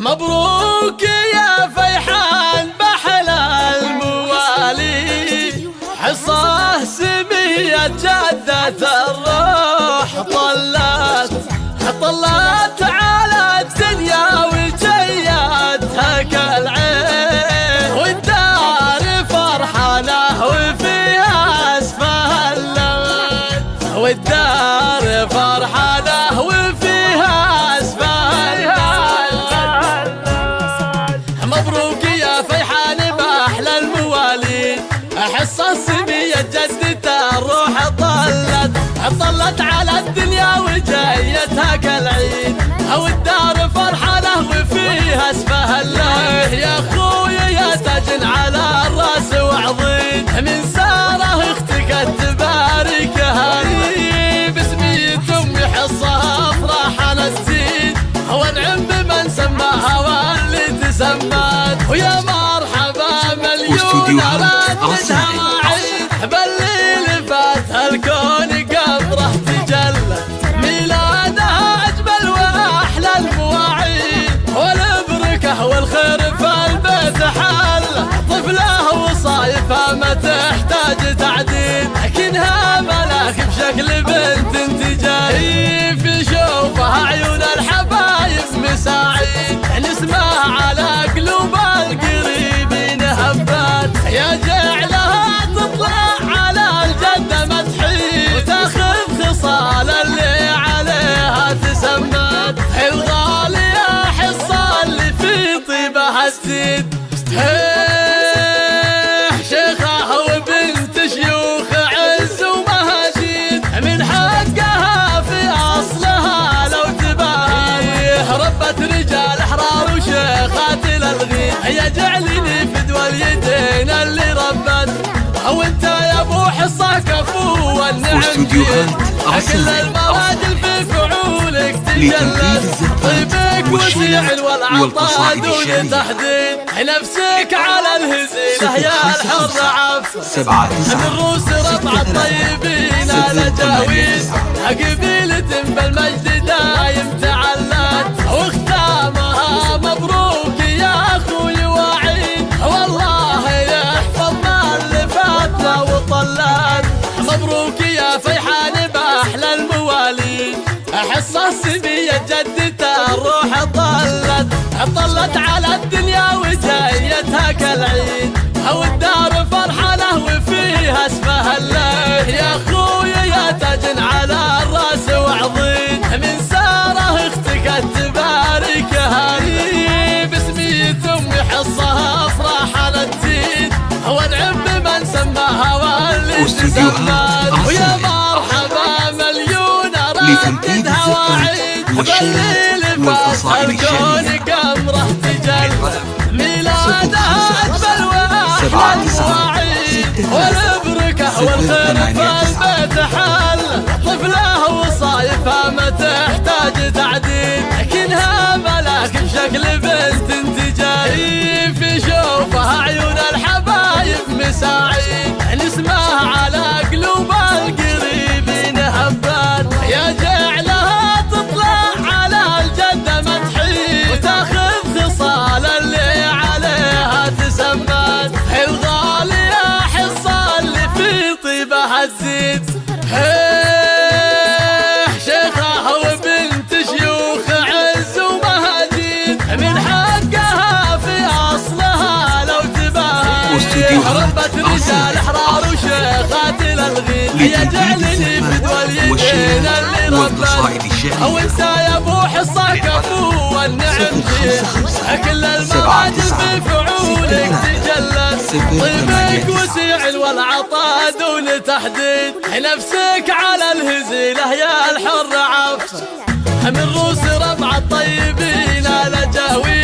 مبروك يا فيحان بحل الموالي. حصاه سمية جدة الروح طلت طلت على الدنيا وجيتها كالعين والدار فرحانة وفيها اسفها والدار فرحانة احس السمية جدته الروح طلت طلت على الدنيا وجايتها كالعيد أو الدار فرحانه وفيها اسفه الله يا اخويا يا تاج على الرأس وعظيم من سارة أختك تباركها باسمي امي حصها افراحنا تزيد وانعم بمن سماها واللي تسمت. ويا مرحبا مليون تحتاج تعديد لكنها ملاك بشكل بنت انت جاي في شوفها عيون الحبايب مساعيد نسمع على قلوب القريبين هبات يا جعلها تطلع على الجنة مدحين وتاخذ خصال اللي عليها تسمت الغالية حصة اللي في طيبها تزيد هي جعلني فدوى اليدين اللي ربت. أو أنت يا أبو حصة كفو والنعم. كل المراجل في فعولك الزفات طيبك وسيع والعطاء دون. تحديد. نفسك على الهزيلة يا الحر سبعة من الروس ربع الطيبين على تسعة. قبيلة بالمجد احس السبية جدته الروح طلت طلت على الدنيا وجايتها كالعيد. أو الدار فرحانه وفيها اسمها الله يا اخويا يا تاج على الرأس وعظيم من سارة أختك تباركها لي باسمي امي حصها افراحنا تزيد وانعم بمن سماها واللي واستديوهات فات والقصائد الكون الشعرية. تجل ميلادها اجمل سبعة واحلى تسعة ستة صفر والخير ثمانية في تسعة. البيت حل طفله وصايفه ما تحتاج تعديل. لكنها ملاك بشكل بنت انت جاي في شوفها عيون الحبايب مساعيد. نسمع على قلوب تباهي واستديوهات ربت رجال أرسنال. أحرار وشيخات الألغين هي لتنفيذ جعلني الزفات فدوى اليدين اللي الشعرية. أو أنت يا أبو حصة كفو والنعم. كل المراجل. في فعولك تجلت طيبك. وسيع والعطاء دون تحديد نفسك على الهزيلة يا الحر عفو من روس ربع الطيبين على جاويد